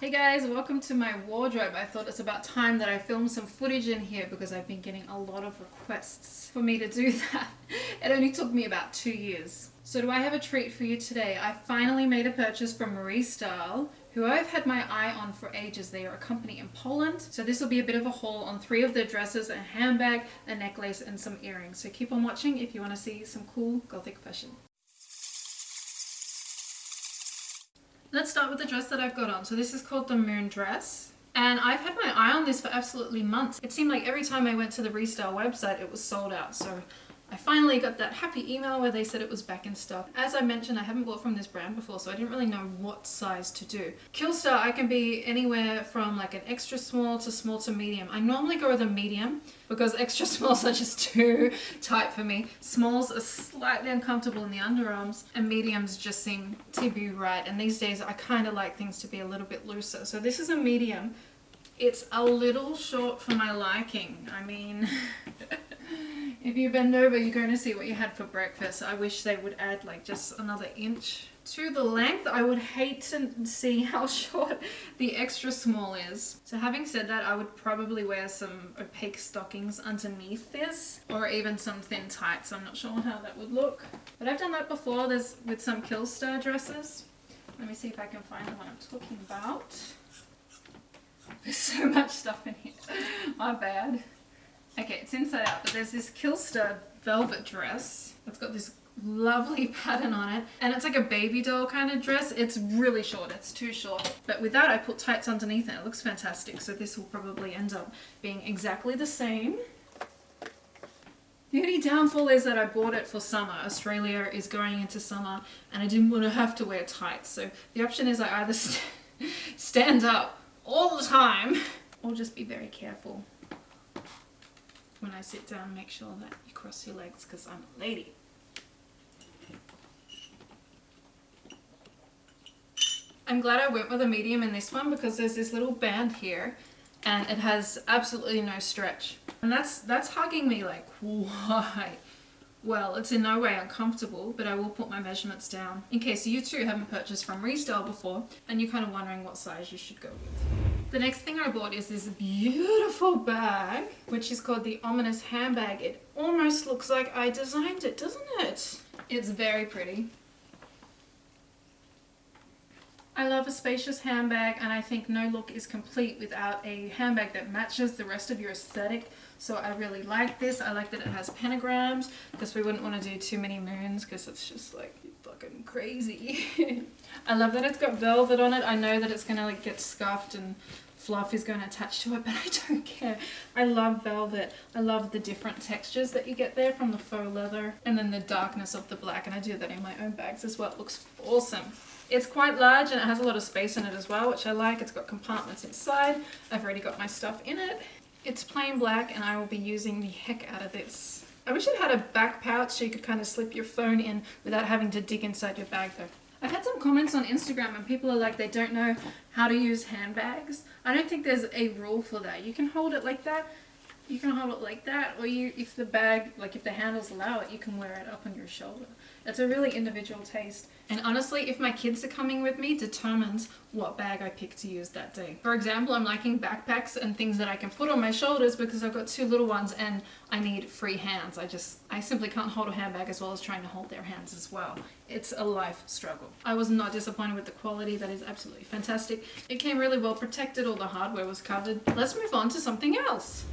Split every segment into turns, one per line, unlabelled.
Hey guys, welcome to my wardrobe. I thought it's about time that I filmed some footage in here because I've been getting a lot of requests for me to do that. It only took me about two years. So do I have a treat for you today? I finally made a purchase from Marie Style, who I've had my eye on for ages. They are a company in Poland. So this will be a bit of a haul on three of their dresses, a handbag, a necklace, and some earrings. So keep on watching if you want to see some cool gothic fashion. Let's start with the dress that I've got on. So this is called the Moon Dress. And I've had my eye on this for absolutely months. It seemed like every time I went to the Restyle website, it was sold out. So I finally got that happy email where they said it was back in stock. As I mentioned, I haven't bought from this brand before, so I didn't really know what size to do. Killstar, I can be anywhere from like an extra small to small to medium. I normally go with a medium because extra smalls are just too tight for me. Smalls are slightly uncomfortable in the underarms and mediums just seem to be right. And these days I kind of like things to be a little bit looser. So this is a medium. It's a little short for my liking. I mean... If you bend over, you're going to see what you had for breakfast. I wish they would add like just another inch to the length. I would hate to see how short the extra small is. So having said that, I would probably wear some opaque stockings underneath this or even some thin tights. I'm not sure how that would look. But I've done that before. There's with some Killstar dresses. Let me see if I can find the one I'm talking about. There's so much stuff in here. My bad. Okay, it's inside out, but there's this Killstar velvet dress. That's got this lovely pattern on it. And it's like a baby doll kind of dress. It's really short it's too short. But with that I put tights underneath it it looks fantastic. So this will probably end up being exactly the same. The only downfall is that I bought it for summer. Australia is going into summer and I didn't want to have to wear tights. So the option is I either st stand up all the time or just be very careful when I sit down, make sure that you cross your legs because I'm a lady. I'm glad I went with a medium in this one because there's this little band here and it has absolutely no stretch. And that's that's hugging me like, why? Well, it's in no way uncomfortable, but I will put my measurements down in case you too haven't purchased from Restyle before and you're kind of wondering what size you should go with. The next thing I bought is this beautiful bag, which is called the Ominous Handbag. It almost looks like I designed it, doesn't it? It's very pretty. I love a spacious handbag and I think no look is complete without a handbag that matches the rest of your aesthetic. So I really like this. I like that it has pentagrams because we wouldn't want to do too many moons because it's just like fucking crazy. I love that it's got velvet on it. I know that it's going to like get scuffed and fluff is going to attach to it, but I don't care. I love velvet. I love the different textures that you get there from the faux leather and then the darkness of the black. And I do that in my own bags as well. It looks awesome. It's quite large and it has a lot of space in it as well, which I like. It's got compartments inside. I've already got my stuff in it. It's plain black and I will be using the heck out of this. I wish it had a back pouch so you could kind of slip your phone in without having to dig inside your bag though. I've had some comments on Instagram and people are like they don't know how to use handbags. I don't think there's a rule for that. You can hold it like that, you can hold it like that, or you, if the bag, like if the handles allow it, you can wear it up on your shoulder. It's a really individual taste. And honestly, if my kids are coming with me, determines what bag I pick to use that day. For example, I'm liking backpacks and things that I can put on my shoulders because I've got two little ones and I need free hands. I just, I simply can't hold a handbag as well as trying to hold their hands as well. It's a life struggle. I was not disappointed with the quality. That is absolutely fantastic. It came really well protected. All the hardware was covered. Let's move on to something else.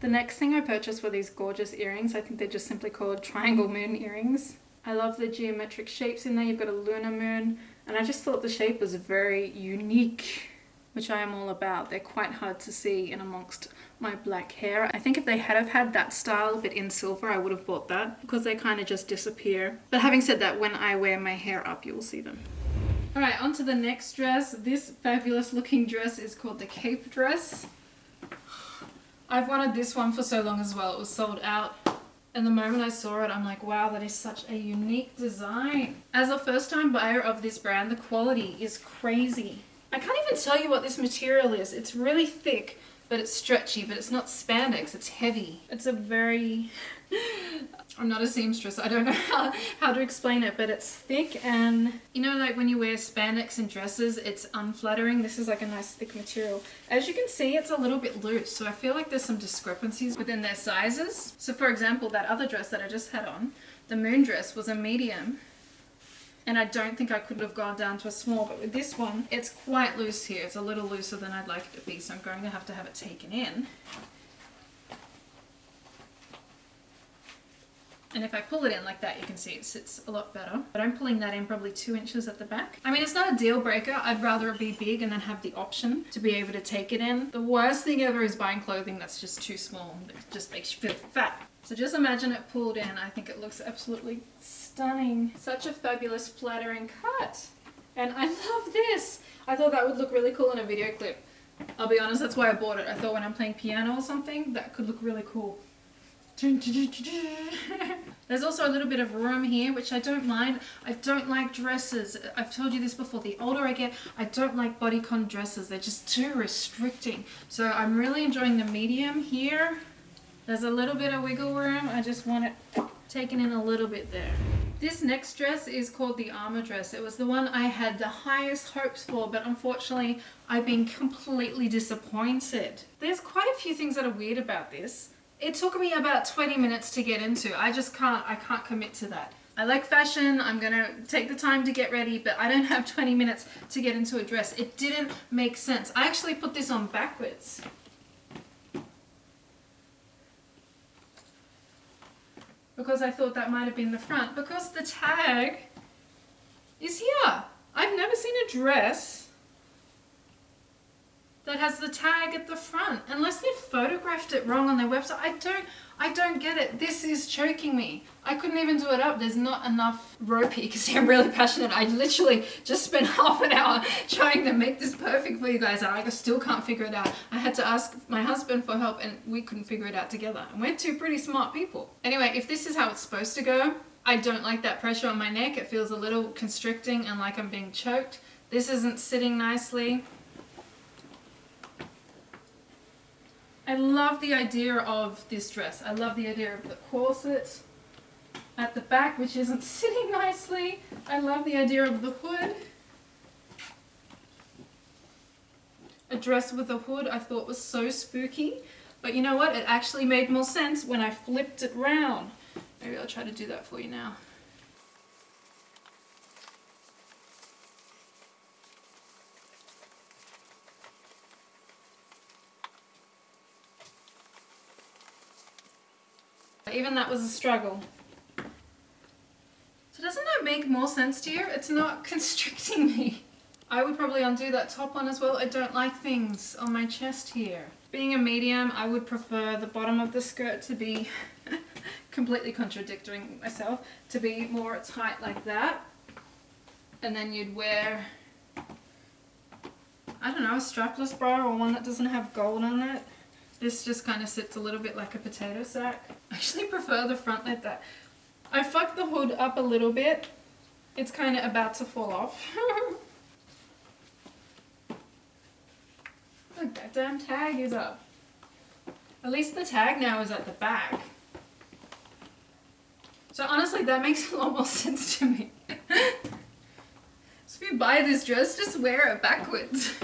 The next thing I purchased were these gorgeous earrings. I think they're just simply called triangle moon earrings. I love the geometric shapes in there. You've got a lunar moon. And I just thought the shape was very unique, which I am all about. They're quite hard to see in amongst my black hair. I think if they had have had that style but in silver, I would have bought that because they kind of just disappear. But having said that, when I wear my hair up, you will see them. Alright, on to the next dress. This fabulous looking dress is called the cape dress. I've wanted this one for so long as well. It was sold out and the moment I saw it, I'm like, wow, that is such a unique design. As a first time buyer of this brand, the quality is crazy. I can't even tell you what this material is. It's really thick, but it's stretchy, but it's not spandex, it's heavy. It's a very, I'm not a seamstress, I don't know how, how to explain it, but it's thick and, you know like when you wear spandex in dresses, it's unflattering. This is like a nice thick material. As you can see, it's a little bit loose, so I feel like there's some discrepancies within their sizes. So for example, that other dress that I just had on, the moon dress was a medium and I don't think I could have gone down to a small but with this one it's quite loose here. It's a little looser than I'd like it to be so I'm going to have to have it taken in and if I pull it in like that you can see it sits a lot better but I'm pulling that in probably two inches at the back I mean it's not a deal breaker I'd rather it be big and then have the option to be able to take it in the worst thing ever is buying clothing that's just too small it just makes you feel fat so just imagine it pulled in I think it looks absolutely stunning. Such a fabulous flattering cut. And I love this. I thought that would look really cool in a video clip. I'll be honest, that's why I bought it. I thought when I'm playing piano or something, that could look really cool. There's also a little bit of room here, which I don't mind. I don't like dresses. I've told you this before. The older I get, I don't like bodycon dresses. They're just too restricting. So I'm really enjoying the medium here. There's a little bit of wiggle room. I just want it taken in a little bit there. This next dress is called the armor dress. It was the one I had the highest hopes for, but unfortunately I've been completely disappointed. There's quite a few things that are weird about this. It took me about 20 minutes to get into. I just can't, I can't commit to that. I like fashion, I'm gonna take the time to get ready, but I don't have 20 minutes to get into a dress. It didn't make sense. I actually put this on backwards. because I thought that might have been the front because the tag is here. I've never seen a dress that has the tag at the front unless they've photographed it wrong on their website. I don't I don't get it. This is choking me. I couldn't even do it up. There's not enough rope here because I'm really passionate. I literally just spent half an hour trying to make this perfect for you guys and I still can't figure it out. I had to ask my husband for help and we couldn't figure it out together. And we're two pretty smart people. Anyway, if this is how it's supposed to go, I don't like that pressure on my neck. It feels a little constricting and like I'm being choked. This isn't sitting nicely. I love the idea of this dress. I love the idea of the corset at the back, which isn't sitting nicely. I love the idea of the hood. A dress with a hood I thought was so spooky. But you know what? It actually made more sense when I flipped it round. Maybe I'll try to do that for you now. Even that was a struggle. So doesn't that make more sense to you? It's not constricting me. I would probably undo that top one as well. I don't like things on my chest here. Being a medium, I would prefer the bottom of the skirt to be completely contradicting myself, to be more tight like that. And then you'd wear, I don't know, a strapless bra or one that doesn't have gold on it. This just kind of sits a little bit like a potato sack. I actually prefer the front like that. I fucked the hood up a little bit. It's kind of about to fall off. Look, that damn tag is up. At least the tag now is at the back. So honestly, that makes a lot more sense to me. so if you buy this dress, just wear it backwards.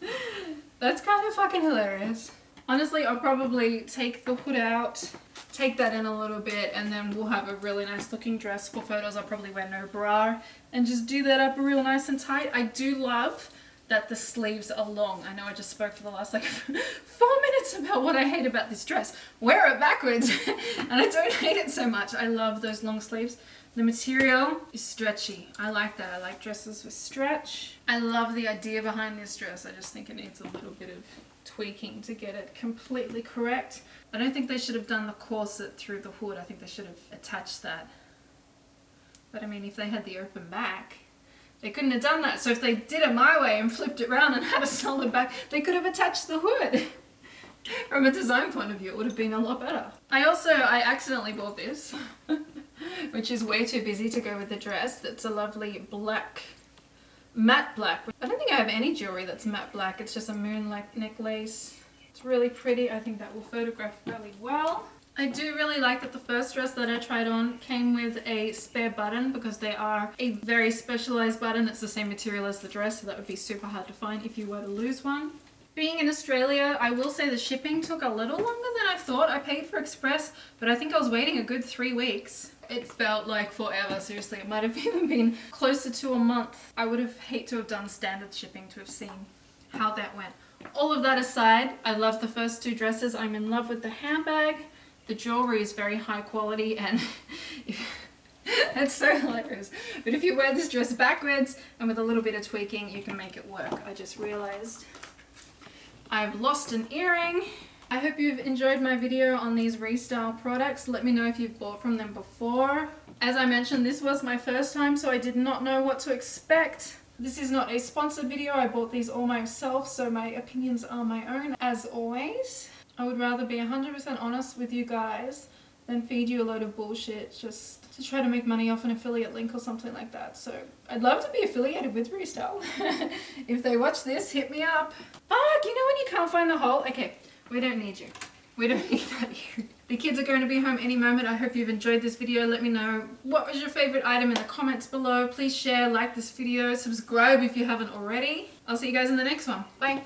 That's kind of fucking hilarious. Honestly, I'll probably take the hood out, take that in a little bit, and then we'll have a really nice looking dress. For photos, I'll probably wear no bra and just do that up real nice and tight. I do love that the sleeves are long. I know I just spoke for the last like four minutes about what I hate about this dress. Wear it backwards and I don't hate it so much. I love those long sleeves. The material is stretchy. I like that. I like dresses with stretch. I love the idea behind this dress. I just think it needs a little bit of tweaking to get it completely correct. I don't think they should have done the corset through the hood. I think they should have attached that. But I mean, if they had the open back, they couldn't have done that. So if they did it my way and flipped it around and had a solid back, they could have attached the hood. From a design point of view, it would have been a lot better. I also, I accidentally bought this, which is way too busy to go with the dress. It's a lovely black matte black. I don't think I have any jewelry that's matte black. It's just a moon necklace. It's really pretty. I think that will photograph really well. I do really like that the first dress that I tried on came with a spare button because they are a very specialized button. It's the same material as the dress so that would be super hard to find if you were to lose one. Being in Australia, I will say the shipping took a little longer than I thought. I paid for express, but I think I was waiting a good three weeks. It felt like forever, seriously. It might have even been closer to a month. I would have hate to have done standard shipping to have seen how that went. All of that aside, I love the first two dresses. I'm in love with the handbag. The jewelry is very high quality and it's so hilarious. But if you wear this dress backwards and with a little bit of tweaking, you can make it work. I just realized I've lost an earring. I hope you've enjoyed my video on these Restyle products. Let me know if you've bought from them before. As I mentioned, this was my first time, so I did not know what to expect. This is not a sponsored video. I bought these all myself, so my opinions are my own, as always. I would rather be 100% honest with you guys than feed you a load of bullshit just to try to make money off an affiliate link or something like that. So I'd love to be affiliated with Restyle. if they watch this, hit me up. Fuck, you know when you can't find the hole? Okay, we don't need you. We don't need that here. The kids are going to be home any moment. I hope you've enjoyed this video. Let me know what was your favorite item in the comments below. Please share, like this video, subscribe if you haven't already. I'll see you guys in the next one. Bye.